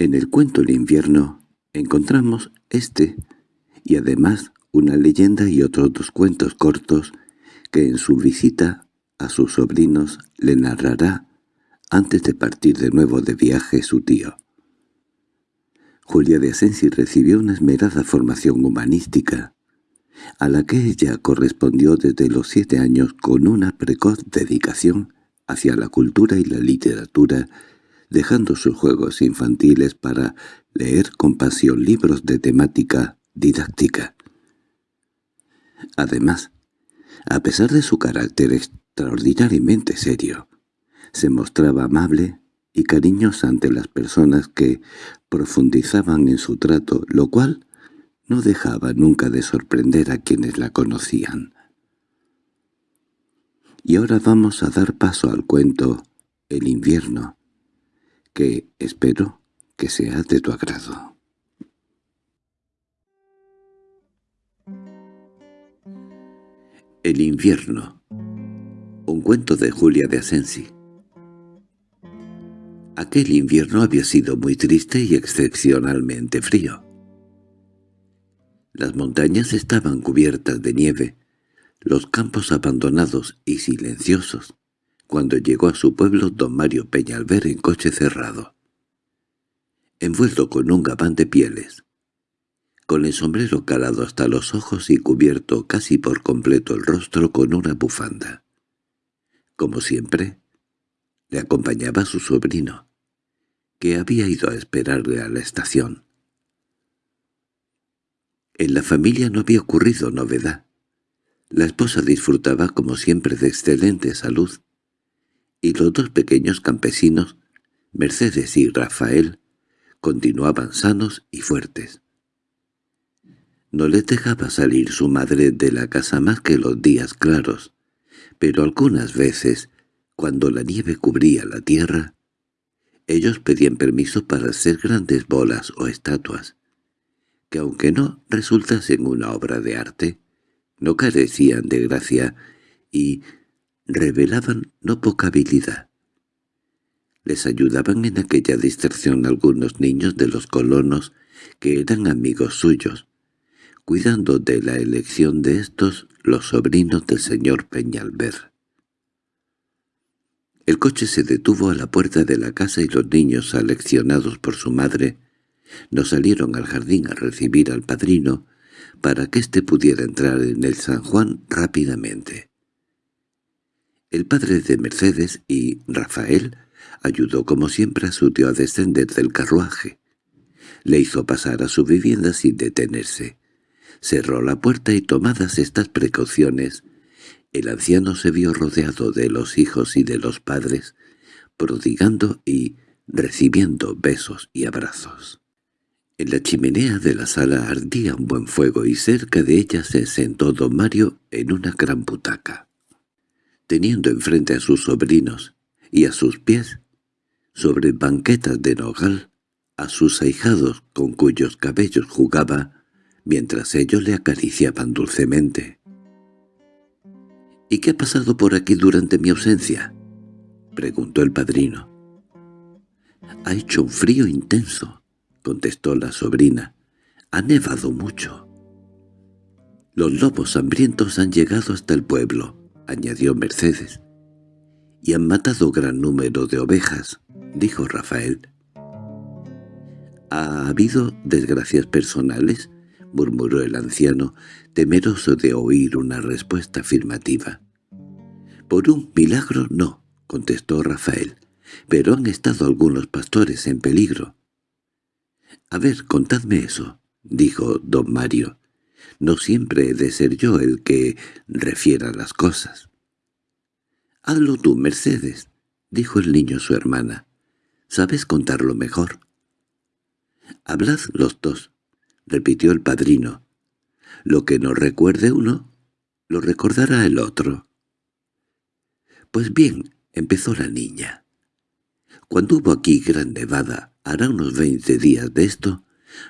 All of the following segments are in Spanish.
En el cuento El invierno encontramos este y además una leyenda y otros dos cuentos cortos que en su visita a sus sobrinos le narrará antes de partir de nuevo de viaje su tío. Julia de Asensi recibió una esmerada formación humanística, a la que ella correspondió desde los siete años con una precoz dedicación hacia la cultura y la literatura, dejando sus juegos infantiles para leer con pasión libros de temática didáctica. Además, a pesar de su carácter extraordinariamente serio, se mostraba amable y cariñosa ante las personas que profundizaban en su trato, lo cual no dejaba nunca de sorprender a quienes la conocían. Y ahora vamos a dar paso al cuento El invierno, que espero que sea de tu agrado. El invierno Un cuento de Julia de Asensi Aquel invierno había sido muy triste y excepcionalmente frío. Las montañas estaban cubiertas de nieve, los campos abandonados y silenciosos, cuando llegó a su pueblo don Mario Peñalver en coche cerrado, envuelto con un gabán de pieles, con el sombrero calado hasta los ojos y cubierto casi por completo el rostro con una bufanda. Como siempre, le acompañaba su sobrino, que había ido a esperarle a la estación. En la familia no había ocurrido novedad. La esposa disfrutaba como siempre de excelente salud, y los dos pequeños campesinos, Mercedes y Rafael, continuaban sanos y fuertes. No les dejaba salir su madre de la casa más que los días claros, pero algunas veces, cuando la nieve cubría la tierra, ellos pedían permiso para hacer grandes bolas o estatuas, que aunque no resultasen una obra de arte, no carecían de gracia y revelaban no poca habilidad. Les ayudaban en aquella distracción algunos niños de los colonos que eran amigos suyos, cuidando de la elección de estos los sobrinos del señor Peñalver. El coche se detuvo a la puerta de la casa y los niños, aleccionados por su madre, no salieron al jardín a recibir al padrino para que éste pudiera entrar en el San Juan rápidamente. El padre de Mercedes y Rafael ayudó como siempre a su tío a descender del carruaje. Le hizo pasar a su vivienda sin detenerse. Cerró la puerta y tomadas estas precauciones, el anciano se vio rodeado de los hijos y de los padres, prodigando y recibiendo besos y abrazos. En la chimenea de la sala ardía un buen fuego y cerca de ella se sentó don Mario en una gran butaca. Teniendo enfrente a sus sobrinos y a sus pies, sobre banquetas de nogal, a sus ahijados con cuyos cabellos jugaba, mientras ellos le acariciaban dulcemente. —¿Y qué ha pasado por aquí durante mi ausencia? —preguntó el padrino. —Ha hecho un frío intenso —contestó la sobrina—, ha nevado mucho. Los lobos hambrientos han llegado hasta el pueblo —añadió Mercedes—, y han matado gran número de ovejas —dijo Rafael. —¿Ha habido desgracias personales? —murmuró el anciano, temeroso de oír una respuesta afirmativa. —Por un milagro no —contestó Rafael—, pero han estado algunos pastores en peligro. —A ver, contadme eso —dijo don Mario—. No siempre he de ser yo el que refiera las cosas. —Hazlo tú, Mercedes —dijo el niño a su hermana—. Sabes contarlo mejor. —Hablad los dos —repitió el padrino. —Lo que no recuerde uno, lo recordará el otro. Pues bien, empezó la niña. Cuando hubo aquí gran nevada, Hará unos veinte días de esto,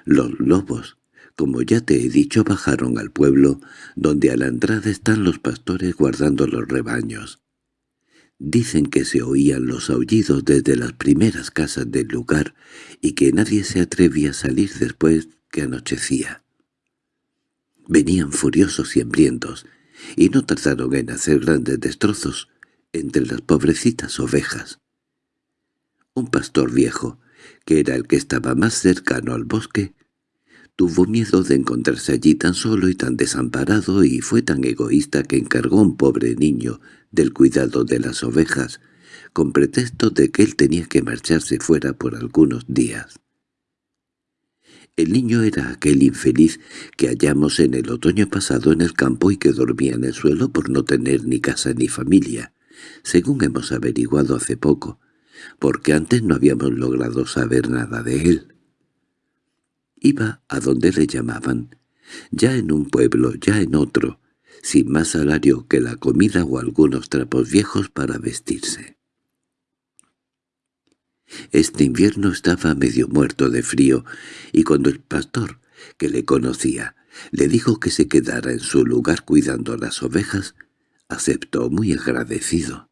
los lobos, como ya te he dicho, bajaron al pueblo, donde a la entrada están los pastores guardando los rebaños. Dicen que se oían los aullidos desde las primeras casas del lugar y que nadie se atrevía a salir después que anochecía. Venían furiosos y hambrientos, y no tardaron en hacer grandes destrozos entre las pobrecitas ovejas. Un pastor viejo, que era el que estaba más cercano al bosque, tuvo miedo de encontrarse allí tan solo y tan desamparado y fue tan egoísta que encargó a un pobre niño del cuidado de las ovejas, con pretexto de que él tenía que marcharse fuera por algunos días. El niño era aquel infeliz que hallamos en el otoño pasado en el campo y que dormía en el suelo por no tener ni casa ni familia, según hemos averiguado hace poco, porque antes no habíamos logrado saber nada de él. Iba a donde le llamaban, ya en un pueblo, ya en otro, sin más salario que la comida o algunos trapos viejos para vestirse. Este invierno estaba medio muerto de frío, y cuando el pastor, que le conocía, le dijo que se quedara en su lugar cuidando las ovejas, aceptó muy agradecido.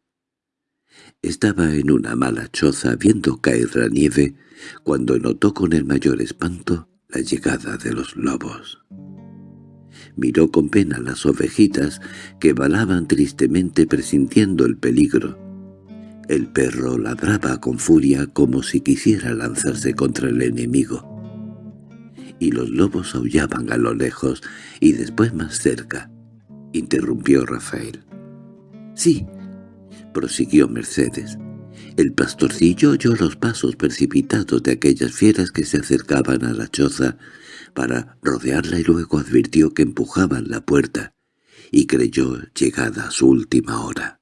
Estaba en una mala choza viendo caer la nieve cuando notó con el mayor espanto la llegada de los lobos. Miró con pena las ovejitas que balaban tristemente presintiendo el peligro. El perro ladraba con furia como si quisiera lanzarse contra el enemigo. Y los lobos aullaban a lo lejos y después más cerca, interrumpió Rafael. —Sí —prosiguió Mercedes—, el pastorcillo oyó los pasos precipitados de aquellas fieras que se acercaban a la choza para rodearla y luego advirtió que empujaban la puerta y creyó llegada su última hora.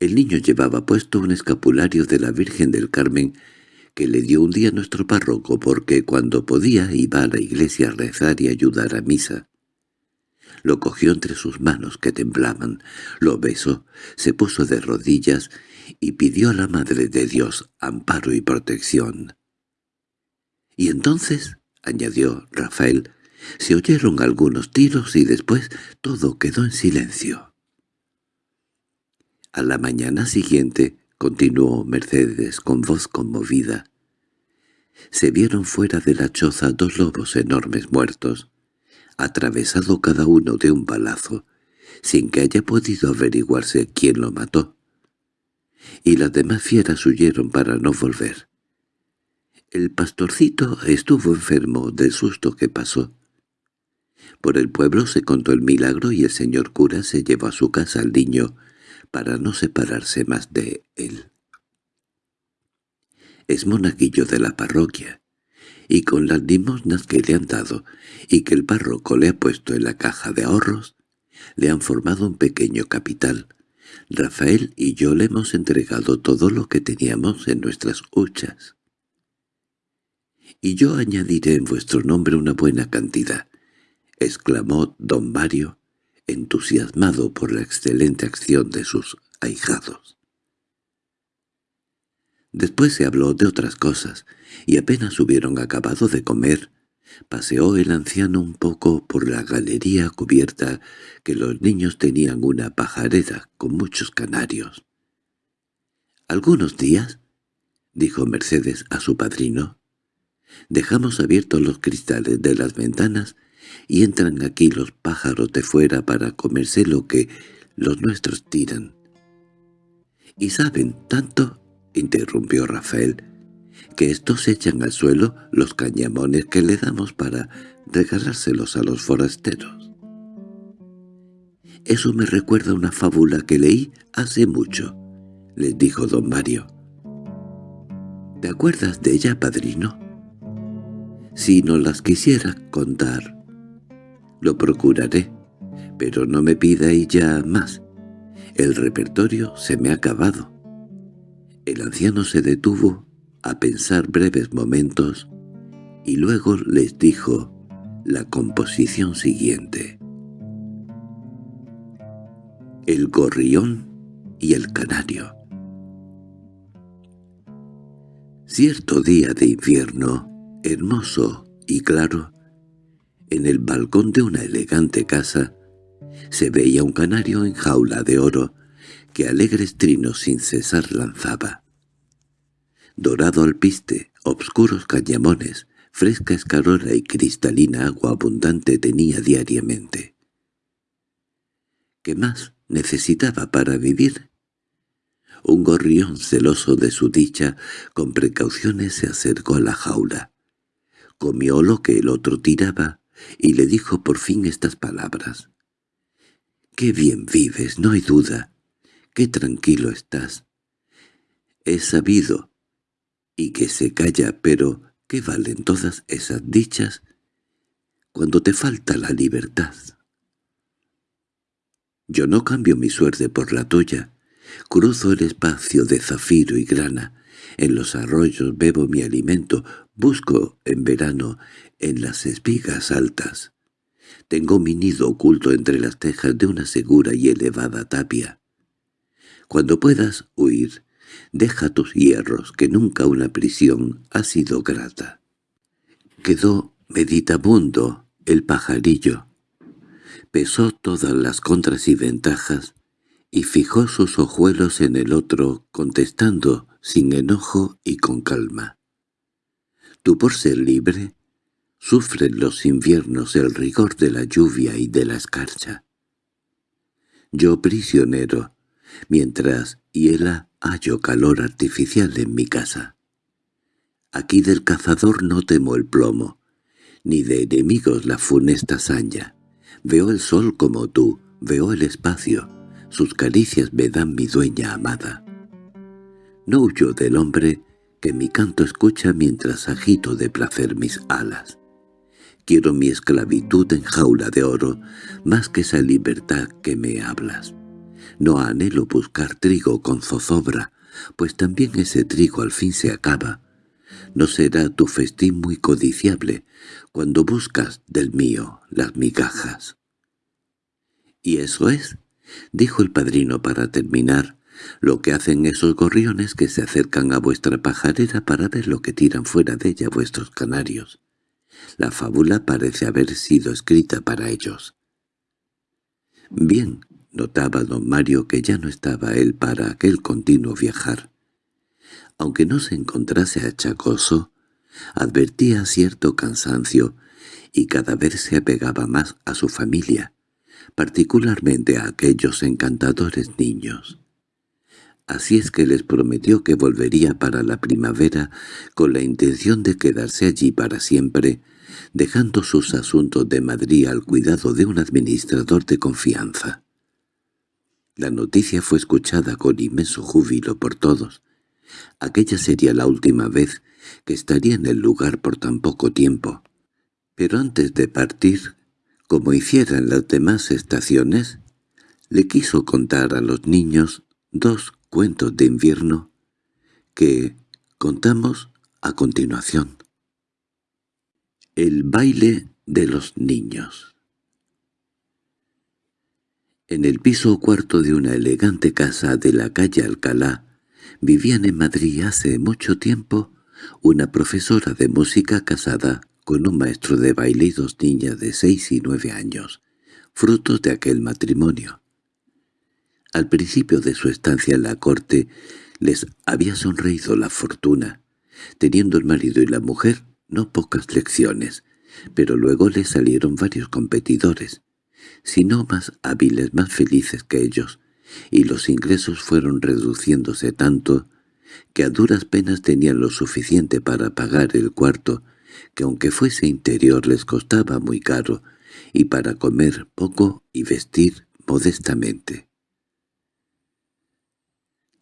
El niño llevaba puesto un escapulario de la Virgen del Carmen que le dio un día nuestro párroco porque cuando podía iba a la iglesia a rezar y ayudar a misa. Lo cogió entre sus manos que temblaban, lo besó, se puso de rodillas y pidió a la Madre de Dios amparo y protección. Y entonces, añadió Rafael, se oyeron algunos tiros y después todo quedó en silencio. A la mañana siguiente, continuó Mercedes con voz conmovida, se vieron fuera de la choza dos lobos enormes muertos, atravesado cada uno de un balazo, sin que haya podido averiguarse quién lo mató. Y las demás fieras huyeron para no volver. El pastorcito estuvo enfermo del susto que pasó. Por el pueblo se contó el milagro y el señor cura se llevó a su casa al niño para no separarse más de él. Es monaguillo de la parroquia, y con las limosnas que le han dado y que el párroco le ha puesto en la caja de ahorros, le han formado un pequeño capital. Rafael y yo le hemos entregado todo lo que teníamos en nuestras huchas y yo añadiré en vuestro nombre una buena cantidad —exclamó don Mario, entusiasmado por la excelente acción de sus ahijados. Después se habló de otras cosas, y apenas hubieron acabado de comer, paseó el anciano un poco por la galería cubierta que los niños tenían una pajarera con muchos canarios. —¿Algunos días? —dijo Mercedes a su padrino. Dejamos abiertos los cristales de las ventanas y entran aquí los pájaros de fuera para comerse lo que los nuestros tiran. —¿Y saben tanto? —interrumpió Rafael— que estos echan al suelo los cañamones que le damos para regalárselos a los forasteros. —Eso me recuerda una fábula que leí hace mucho —les dijo don Mario. —¿Te acuerdas de ella, padrino? Si no las quisiera contar, lo procuraré, pero no me pida ya más. El repertorio se me ha acabado. El anciano se detuvo a pensar breves momentos y luego les dijo la composición siguiente. El gorrión y el canario Cierto día de invierno, hermoso y claro, en el balcón de una elegante casa, se veía un canario en jaula de oro, que alegres trinos sin cesar lanzaba. Dorado alpiste, obscuros cañamones, fresca escarola y cristalina agua abundante tenía diariamente. ¿Qué más necesitaba para vivir? Un gorrión celoso de su dicha, con precauciones se acercó a la jaula. Comió lo que el otro tiraba y le dijo por fin estas palabras. «Qué bien vives, no hay duda. Qué tranquilo estás. He sabido, y que se calla, pero ¿qué valen todas esas dichas cuando te falta la libertad? Yo no cambio mi suerte por la tuya. Cruzo el espacio de zafiro y grana. En los arroyos bebo mi alimento. Busco, en verano, en las espigas altas. Tengo mi nido oculto entre las tejas de una segura y elevada tapia. Cuando puedas huir, deja tus hierros, que nunca una prisión ha sido grata. Quedó meditabundo el pajarillo. Pesó todas las contras y ventajas y fijó sus ojuelos en el otro, contestando sin enojo y con calma. Tú por ser libre, sufren los inviernos el rigor de la lluvia y de la escarcha. Yo prisionero, mientras hiela hallo calor artificial en mi casa. Aquí del cazador no temo el plomo, ni de enemigos la funesta saña. Veo el sol como tú, veo el espacio, sus caricias me dan mi dueña amada. No huyo del hombre que mi canto escucha mientras agito de placer mis alas. Quiero mi esclavitud en jaula de oro, más que esa libertad que me hablas. No anhelo buscar trigo con zozobra, pues también ese trigo al fin se acaba. No será tu festín muy codiciable cuando buscas del mío las migajas. —¿Y eso es? —dijo el padrino para terminar— lo que hacen esos gorriones que se acercan a vuestra pajarera para ver lo que tiran fuera de ella vuestros canarios. La fábula parece haber sido escrita para ellos. Bien, Notaba don Mario que ya no estaba él para aquel continuo viajar. Aunque no se encontrase achacoso, advertía cierto cansancio y cada vez se apegaba más a su familia, particularmente a aquellos encantadores niños. Así es que les prometió que volvería para la primavera con la intención de quedarse allí para siempre, dejando sus asuntos de Madrid al cuidado de un administrador de confianza. La noticia fue escuchada con inmenso júbilo por todos. Aquella sería la última vez que estaría en el lugar por tan poco tiempo. Pero antes de partir, como hicieran las demás estaciones, le quiso contar a los niños dos cuentos de invierno que contamos a continuación. El baile de los niños en el piso cuarto de una elegante casa de la calle Alcalá vivían en Madrid hace mucho tiempo una profesora de música casada con un maestro de baile y dos niñas de seis y nueve años, frutos de aquel matrimonio. Al principio de su estancia en la corte les había sonreído la fortuna, teniendo el marido y la mujer no pocas lecciones, pero luego les salieron varios competidores, sino más hábiles, más felices que ellos, y los ingresos fueron reduciéndose tanto que a duras penas tenían lo suficiente para pagar el cuarto, que aunque fuese interior les costaba muy caro, y para comer poco y vestir modestamente.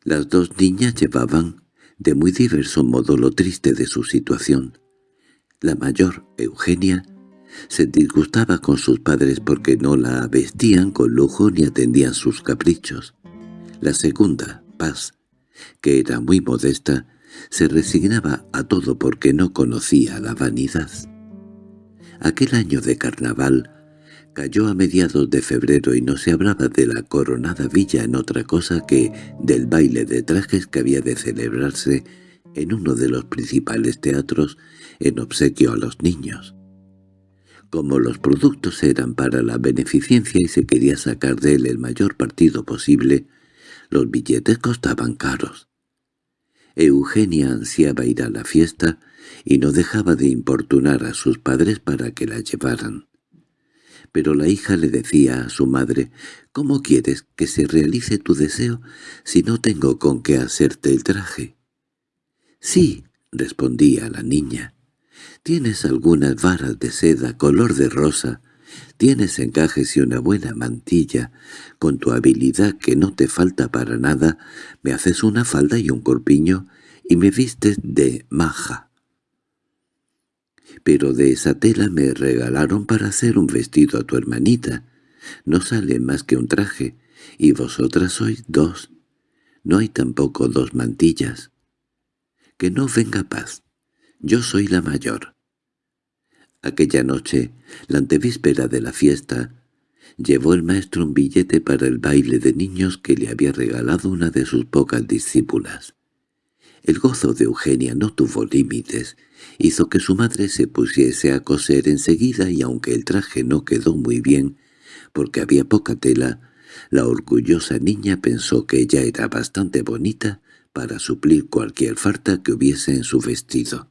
Las dos niñas llevaban de muy diverso modo lo triste de su situación. La mayor, Eugenia, se disgustaba con sus padres porque no la vestían con lujo ni atendían sus caprichos. La segunda, Paz, que era muy modesta, se resignaba a todo porque no conocía la vanidad. Aquel año de carnaval cayó a mediados de febrero y no se hablaba de la coronada villa en otra cosa que del baile de trajes que había de celebrarse en uno de los principales teatros en obsequio a los niños. Como los productos eran para la beneficencia y se quería sacar de él el mayor partido posible, Los billetes costaban caros. Eugenia ansiaba ir a la fiesta y no dejaba de importunar a sus padres para que la llevaran. Pero la hija le decía a su madre, «¿Cómo quieres que se realice tu deseo si no tengo con qué hacerte el traje?» «Sí», respondía la niña, «tienes algunas varas de seda color de rosa, tienes encajes y una buena mantilla, con tu habilidad que no te falta para nada, me haces una falda y un corpiño y me vistes de maja. Pero de esa tela me regalaron para hacer un vestido a tu hermanita. No sale más que un traje, y vosotras sois dos. No hay tampoco dos mantillas. Que no venga paz. Yo soy la mayor. Aquella noche, la antevíspera de la fiesta, llevó el maestro un billete para el baile de niños que le había regalado una de sus pocas discípulas. El gozo de Eugenia no tuvo límites, hizo que su madre se pusiese a coser enseguida y aunque el traje no quedó muy bien, porque había poca tela, la orgullosa niña pensó que ella era bastante bonita para suplir cualquier falta que hubiese en su vestido.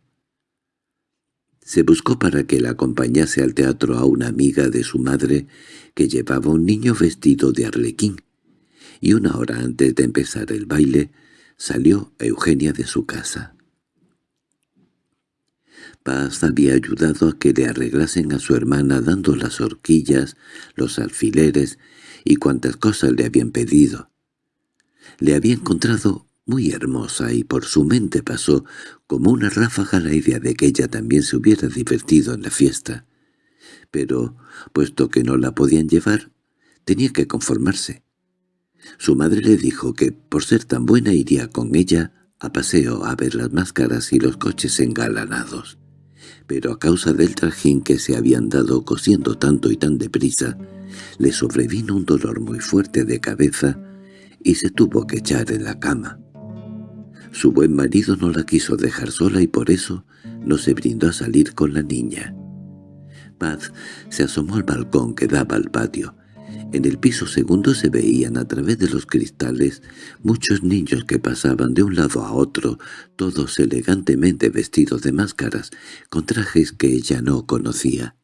Se buscó para que la acompañase al teatro a una amiga de su madre que llevaba un niño vestido de arlequín, y una hora antes de empezar el baile Salió Eugenia de su casa. Paz había ayudado a que le arreglasen a su hermana dando las horquillas, los alfileres y cuantas cosas le habían pedido. Le había encontrado muy hermosa y por su mente pasó como una ráfaga la idea de que ella también se hubiera divertido en la fiesta. Pero, puesto que no la podían llevar, tenía que conformarse. Su madre le dijo que, por ser tan buena, iría con ella a paseo a ver las máscaras y los coches engalanados. Pero a causa del trajín que se habían dado cosiendo tanto y tan deprisa, le sobrevino un dolor muy fuerte de cabeza y se tuvo que echar en la cama. Su buen marido no la quiso dejar sola y por eso no se brindó a salir con la niña. Paz se asomó al balcón que daba al patio en el piso segundo se veían a través de los cristales muchos niños que pasaban de un lado a otro, todos elegantemente vestidos de máscaras, con trajes que ella no conocía.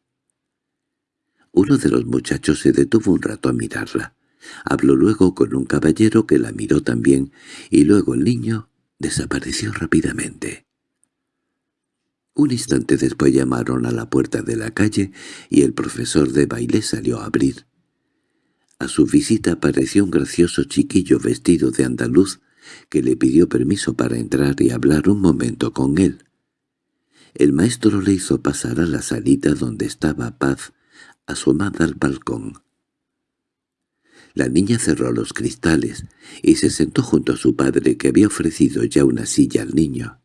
Uno de los muchachos se detuvo un rato a mirarla. Habló luego con un caballero que la miró también, y luego el niño desapareció rápidamente. Un instante después llamaron a la puerta de la calle y el profesor de baile salió a abrir. A su visita apareció un gracioso chiquillo vestido de andaluz que le pidió permiso para entrar y hablar un momento con él. El maestro le hizo pasar a la salita donde estaba Paz, asomada al balcón. La niña cerró los cristales y se sentó junto a su padre que había ofrecido ya una silla al niño.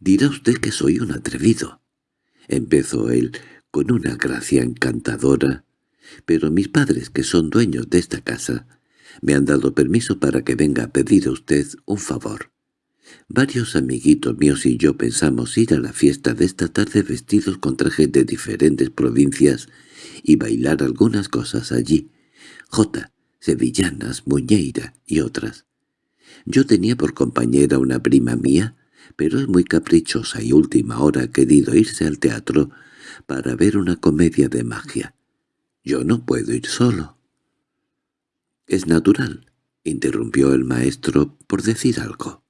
«Dirá usted que soy un atrevido», empezó él con una gracia encantadora pero mis padres, que son dueños de esta casa, me han dado permiso para que venga a pedir a usted un favor. Varios amiguitos míos y yo pensamos ir a la fiesta de esta tarde vestidos con trajes de diferentes provincias y bailar algunas cosas allí. Jota, sevillanas, muñeira y otras. Yo tenía por compañera una prima mía, pero es muy caprichosa y última hora ha querido irse al teatro para ver una comedia de magia. Yo no puedo ir solo. —Es natural —interrumpió el maestro por decir algo.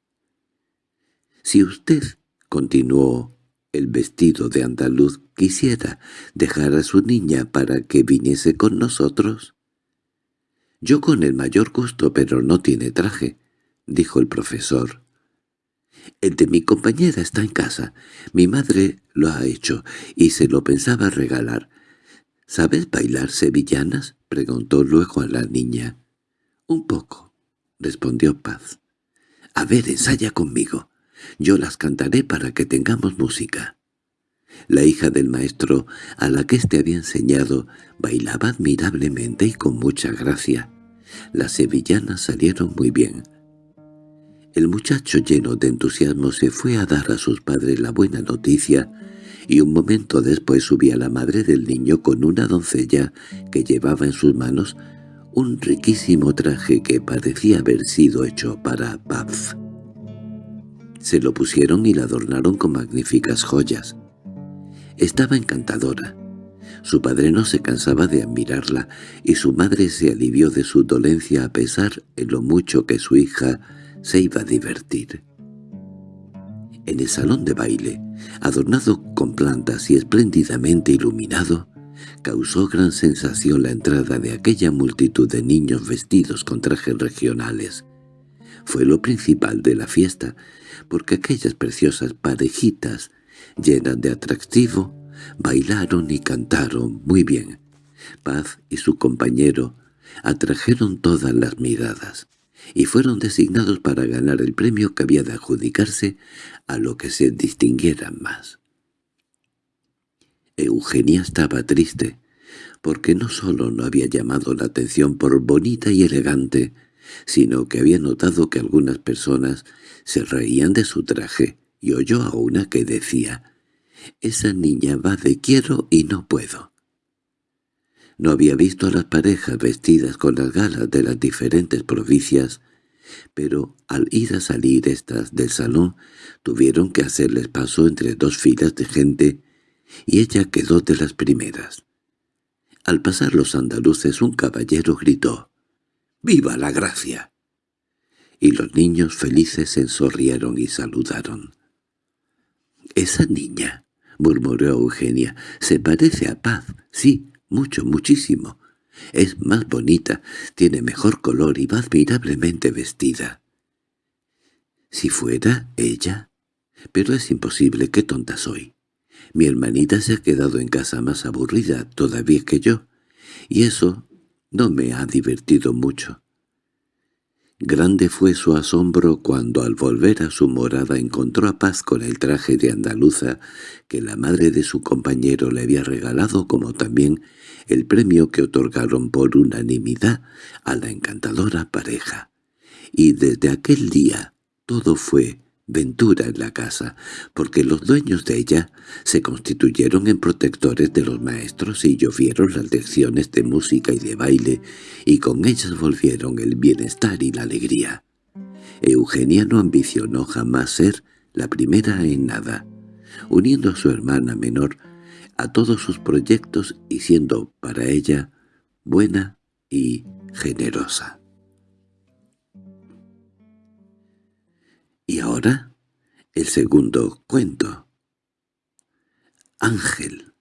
—Si usted —continuó el vestido de andaluz— quisiera dejar a su niña para que viniese con nosotros. —Yo con el mayor gusto, pero no tiene traje —dijo el profesor. —El de mi compañera está en casa. Mi madre lo ha hecho y se lo pensaba regalar. —¿Sabes bailar sevillanas? —preguntó luego a la niña. —Un poco —respondió Paz. —A ver, ensaya conmigo. Yo las cantaré para que tengamos música. La hija del maestro, a la que éste había enseñado, bailaba admirablemente y con mucha gracia. Las sevillanas salieron muy bien. El muchacho lleno de entusiasmo se fue a dar a sus padres la buena noticia y un momento después subía la madre del niño con una doncella que llevaba en sus manos un riquísimo traje que parecía haber sido hecho para Paz. Se lo pusieron y la adornaron con magníficas joyas. Estaba encantadora. Su padre no se cansaba de admirarla, y su madre se alivió de su dolencia a pesar de lo mucho que su hija se iba a divertir. En el salón de baile, adornado con plantas y espléndidamente iluminado, causó gran sensación la entrada de aquella multitud de niños vestidos con trajes regionales. Fue lo principal de la fiesta, porque aquellas preciosas parejitas, llenas de atractivo, bailaron y cantaron muy bien. Paz y su compañero atrajeron todas las miradas y fueron designados para ganar el premio que había de adjudicarse a lo que se distinguieran más. Eugenia estaba triste, porque no solo no había llamado la atención por bonita y elegante, sino que había notado que algunas personas se reían de su traje, y oyó a una que decía, «Esa niña va de quiero y no puedo». No había visto a las parejas vestidas con las galas de las diferentes provincias, pero al ir a salir estas del salón tuvieron que hacerles paso entre dos filas de gente y ella quedó de las primeras. Al pasar los andaluces un caballero gritó «¡Viva la gracia!» y los niños felices se sonrieron y saludaron. «Esa niña», murmuró Eugenia, «se parece a Paz, sí, mucho, muchísimo. Es más bonita, tiene mejor color y va admirablemente vestida. Si fuera ella... Pero es imposible, qué tonta soy. Mi hermanita se ha quedado en casa más aburrida todavía que yo, y eso no me ha divertido mucho. Grande fue su asombro cuando al volver a su morada encontró a Paz con el traje de andaluza que la madre de su compañero le había regalado como también el premio que otorgaron por unanimidad a la encantadora pareja. Y desde aquel día todo fue ventura en la casa, porque los dueños de ella se constituyeron en protectores de los maestros y llovieron las lecciones de música y de baile, y con ellas volvieron el bienestar y la alegría. Eugenia no ambicionó jamás ser la primera en nada, uniendo a su hermana menor a todos sus proyectos y siendo para ella buena y generosa. Y ahora, el segundo cuento. Ángel.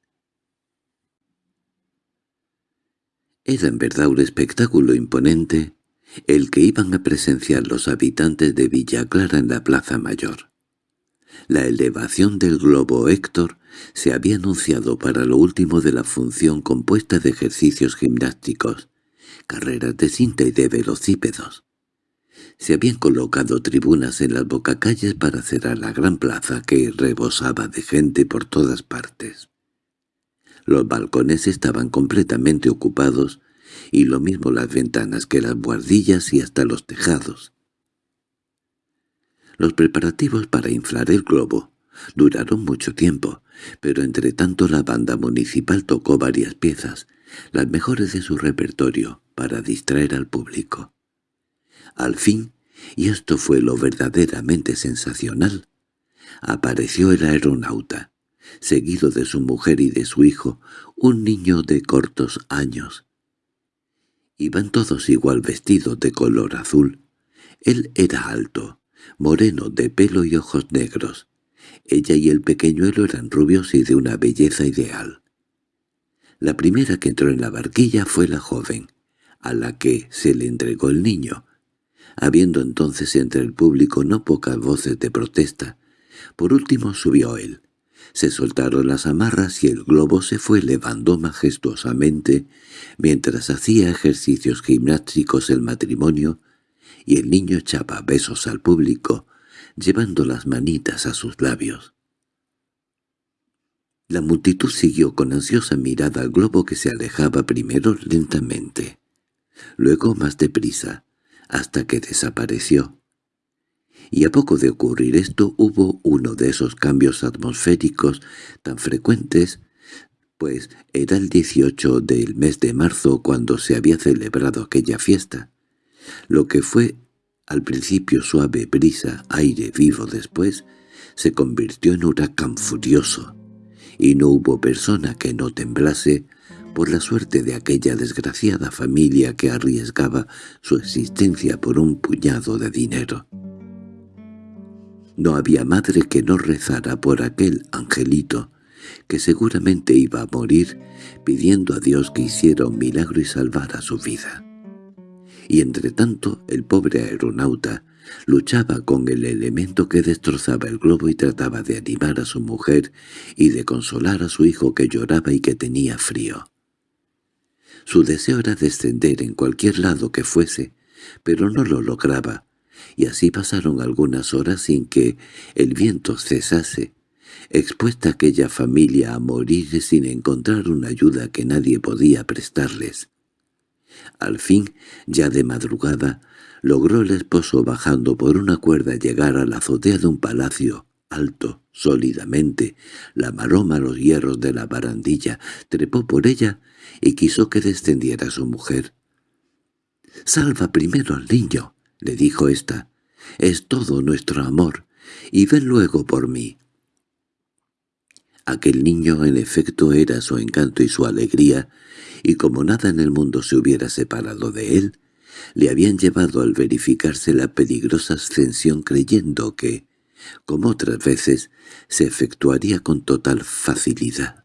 Era en verdad un espectáculo imponente el que iban a presenciar los habitantes de Villa Clara en la Plaza Mayor. La elevación del globo Héctor se había anunciado para lo último de la función compuesta de ejercicios gimnásticos, carreras de cinta y de velocípedos. Se habían colocado tribunas en las bocacalles para cerrar la gran plaza que rebosaba de gente por todas partes. Los balcones estaban completamente ocupados, y lo mismo las ventanas que las buhardillas y hasta los tejados. Los preparativos para inflar el globo duraron mucho tiempo, pero entre tanto la banda municipal tocó varias piezas, las mejores de su repertorio, para distraer al público. Al fin, y esto fue lo verdaderamente sensacional, apareció el aeronauta, seguido de su mujer y de su hijo, un niño de cortos años. Iban todos igual vestidos de color azul. Él era alto, moreno de pelo y ojos negros. Ella y el pequeñuelo eran rubios y de una belleza ideal. La primera que entró en la barquilla fue la joven, a la que se le entregó el niño, habiendo entonces entre el público no pocas voces de protesta. Por último subió él. Se soltaron las amarras y el globo se fue elevando majestuosamente mientras hacía ejercicios gimnásticos el matrimonio y el niño echaba besos al público, llevando las manitas a sus labios. La multitud siguió con ansiosa mirada al globo que se alejaba primero lentamente, luego más deprisa, hasta que desapareció. Y a poco de ocurrir esto hubo uno de esos cambios atmosféricos tan frecuentes pues era el 18 del mes de marzo cuando se había celebrado aquella fiesta. Lo que fue al principio suave brisa, aire vivo después, se convirtió en huracán furioso, y no hubo persona que no temblase por la suerte de aquella desgraciada familia que arriesgaba su existencia por un puñado de dinero. No había madre que no rezara por aquel angelito, que seguramente iba a morir pidiendo a Dios que hiciera un milagro y salvara su vida. Y entre tanto el pobre aeronauta luchaba con el elemento que destrozaba el globo y trataba de animar a su mujer y de consolar a su hijo que lloraba y que tenía frío. Su deseo era descender en cualquier lado que fuese, pero no lo lograba, y así pasaron algunas horas sin que el viento cesase, expuesta aquella familia a morir sin encontrar una ayuda que nadie podía prestarles. Al fin, ya de madrugada, logró el esposo bajando por una cuerda llegar a la azotea de un palacio, alto, sólidamente, la maroma los hierros de la barandilla, trepó por ella y quiso que descendiera su mujer. «Salva primero al niño», le dijo ésta, «es todo nuestro amor, y ven luego por mí». Aquel niño en efecto era su encanto y su alegría, y como nada en el mundo se hubiera separado de él, le habían llevado al verificarse la peligrosa ascensión creyendo que, como otras veces, se efectuaría con total facilidad.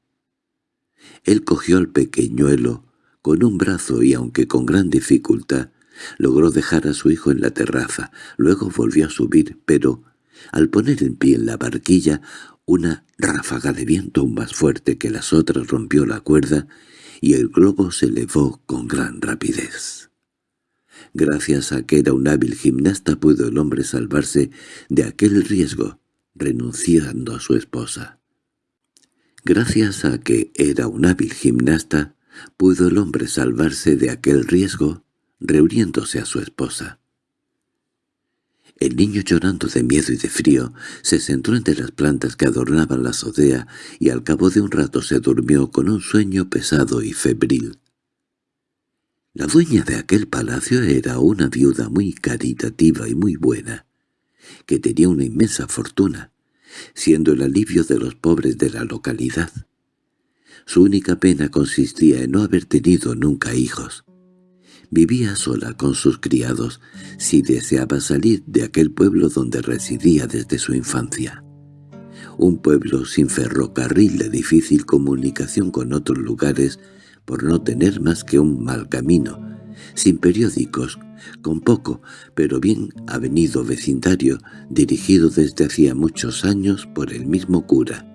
Él cogió al pequeñuelo con un brazo y aunque con gran dificultad, logró dejar a su hijo en la terraza, luego volvió a subir, pero, al poner en pie en la barquilla, una ráfaga de viento aún más fuerte que las otras rompió la cuerda y el globo se elevó con gran rapidez. Gracias a que era un hábil gimnasta pudo el hombre salvarse de aquel riesgo, renunciando a su esposa. Gracias a que era un hábil gimnasta, pudo el hombre salvarse de aquel riesgo, reuniéndose a su esposa. El niño llorando de miedo y de frío se sentó entre las plantas que adornaban la azotea y al cabo de un rato se durmió con un sueño pesado y febril. La dueña de aquel palacio era una viuda muy caritativa y muy buena, que tenía una inmensa fortuna, siendo el alivio de los pobres de la localidad. Su única pena consistía en no haber tenido nunca hijos. Vivía sola con sus criados si deseaba salir de aquel pueblo donde residía desde su infancia. Un pueblo sin ferrocarril de difícil comunicación con otros lugares por no tener más que un mal camino, sin periódicos, con poco pero bien avenido vecindario dirigido desde hacía muchos años por el mismo cura,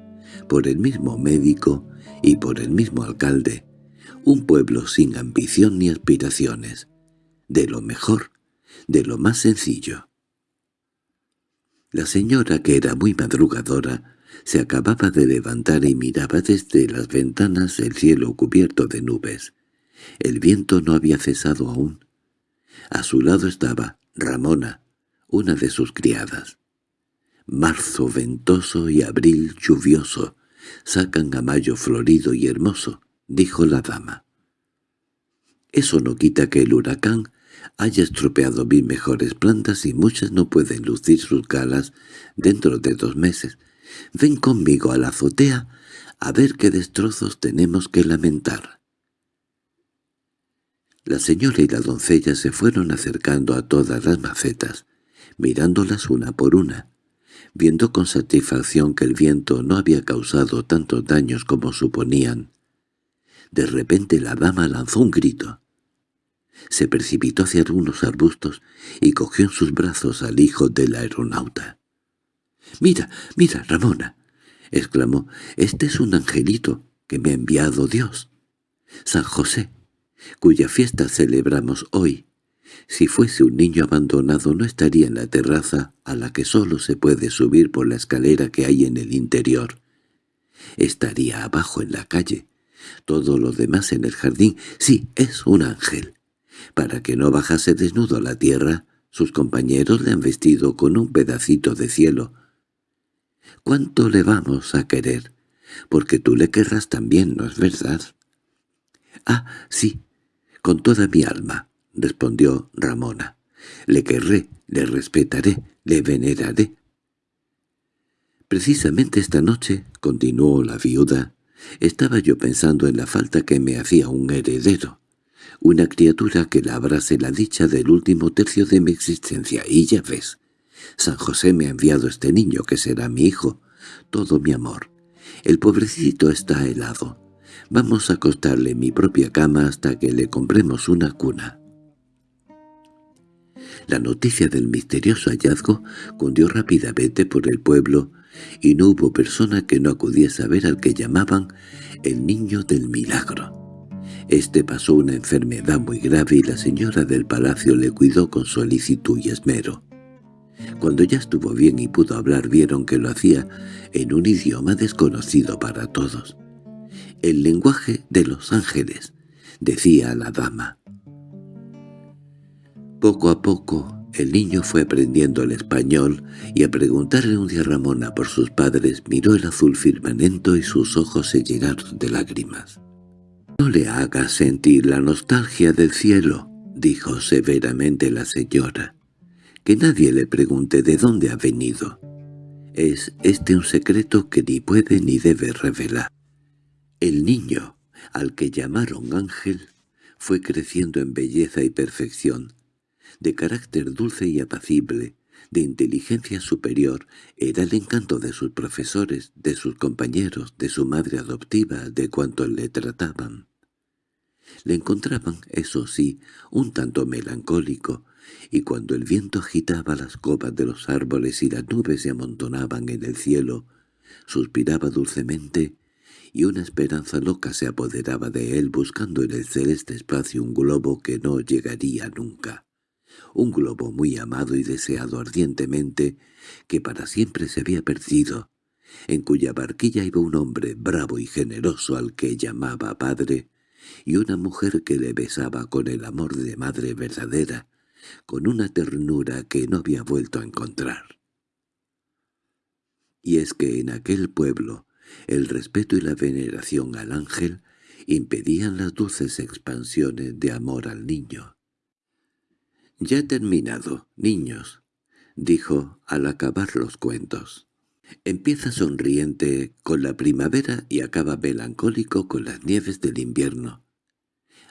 por el mismo médico y por el mismo alcalde, un pueblo sin ambición ni aspiraciones, de lo mejor, de lo más sencillo. La señora, que era muy madrugadora, se acababa de levantar y miraba desde las ventanas el cielo cubierto de nubes. El viento no había cesado aún. A su lado estaba Ramona, una de sus criadas. Marzo ventoso y abril lluvioso sacan a mayo florido y hermoso, dijo la dama. Eso no quita que el huracán haya estropeado mis mejores plantas y muchas no pueden lucir sus galas dentro de dos meses. Ven conmigo a la azotea a ver qué destrozos tenemos que lamentar. La señora y la doncella se fueron acercando a todas las macetas, mirándolas una por una, viendo con satisfacción que el viento no había causado tantos daños como suponían. De repente la dama lanzó un grito. Se precipitó hacia algunos arbustos y cogió en sus brazos al hijo del aeronauta. —¡Mira, mira, Ramona! —exclamó—, este es un angelito que me ha enviado Dios. San José, cuya fiesta celebramos hoy. Si fuese un niño abandonado no estaría en la terraza a la que solo se puede subir por la escalera que hay en el interior. Estaría abajo en la calle. Todo lo demás en el jardín. Sí, es un ángel. Para que no bajase desnudo a la tierra, sus compañeros le han vestido con un pedacito de cielo. ¿Cuánto le vamos a querer? Porque tú le querrás también, ¿no es verdad? —Ah, sí, con toda mi alma —respondió Ramona. —Le querré, le respetaré, le veneraré. Precisamente esta noche —continuó la viuda— estaba yo pensando en la falta que me hacía un heredero, una criatura que labrase la dicha del último tercio de mi existencia, y ya ves, San José me ha enviado este niño que será mi hijo, todo mi amor. El pobrecito está helado. Vamos a acostarle en mi propia cama hasta que le compremos una cuna. La noticia del misterioso hallazgo cundió rápidamente por el pueblo y no hubo persona que no acudiese a ver al que llamaban el niño del milagro. Este pasó una enfermedad muy grave y la señora del palacio le cuidó con solicitud y esmero. Cuando ya estuvo bien y pudo hablar vieron que lo hacía en un idioma desconocido para todos. «El lenguaje de los ángeles», decía la dama. Poco a poco el niño fue aprendiendo el español y a preguntarle un día Ramona por sus padres miró el azul firmamento y sus ojos se llenaron de lágrimas. «No le hagas sentir la nostalgia del cielo», dijo severamente la señora. «Que nadie le pregunte de dónde ha venido. Es este un secreto que ni puede ni debe revelar». El niño, al que llamaron Ángel, fue creciendo en belleza y perfección, de carácter dulce y apacible, de inteligencia superior, era el encanto de sus profesores, de sus compañeros, de su madre adoptiva, de cuantos le trataban. Le encontraban, eso sí, un tanto melancólico, y cuando el viento agitaba las copas de los árboles y las nubes se amontonaban en el cielo, suspiraba dulcemente, y una esperanza loca se apoderaba de él buscando en el celeste espacio un globo que no llegaría nunca un globo muy amado y deseado ardientemente, que para siempre se había perdido, en cuya barquilla iba un hombre bravo y generoso al que llamaba padre, y una mujer que le besaba con el amor de madre verdadera, con una ternura que no había vuelto a encontrar. Y es que en aquel pueblo el respeto y la veneración al ángel impedían las dulces expansiones de amor al niño. —Ya he terminado, niños —dijo al acabar los cuentos. Empieza sonriente con la primavera y acaba melancólico con las nieves del invierno.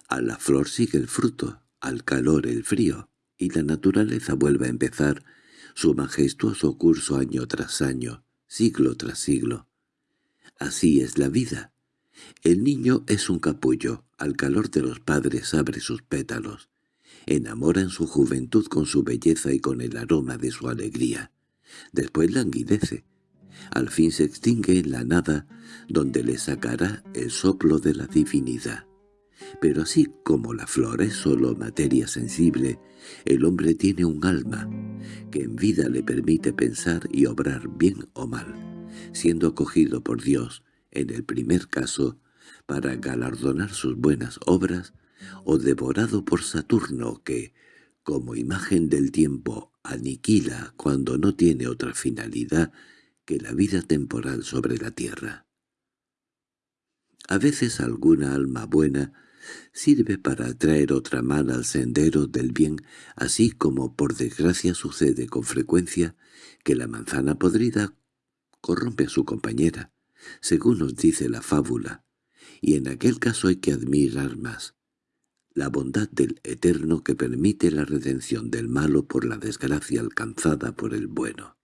A la flor sigue el fruto, al calor el frío, y la naturaleza vuelve a empezar su majestuoso curso año tras año, siglo tras siglo. Así es la vida. El niño es un capullo, al calor de los padres abre sus pétalos enamora en su juventud con su belleza y con el aroma de su alegría. Después languidece. Al fin se extingue en la nada, donde le sacará el soplo de la divinidad. Pero así como la flor es solo materia sensible, el hombre tiene un alma, que en vida le permite pensar y obrar bien o mal, siendo acogido por Dios, en el primer caso, para galardonar sus buenas obras, o devorado por Saturno que, como imagen del tiempo, aniquila cuando no tiene otra finalidad que la vida temporal sobre la tierra. A veces alguna alma buena sirve para atraer otra mala al sendero del bien, así como por desgracia sucede con frecuencia que la manzana podrida corrompe a su compañera, según nos dice la fábula, y en aquel caso hay que admirar más, la bondad del Eterno que permite la redención del malo por la desgracia alcanzada por el bueno.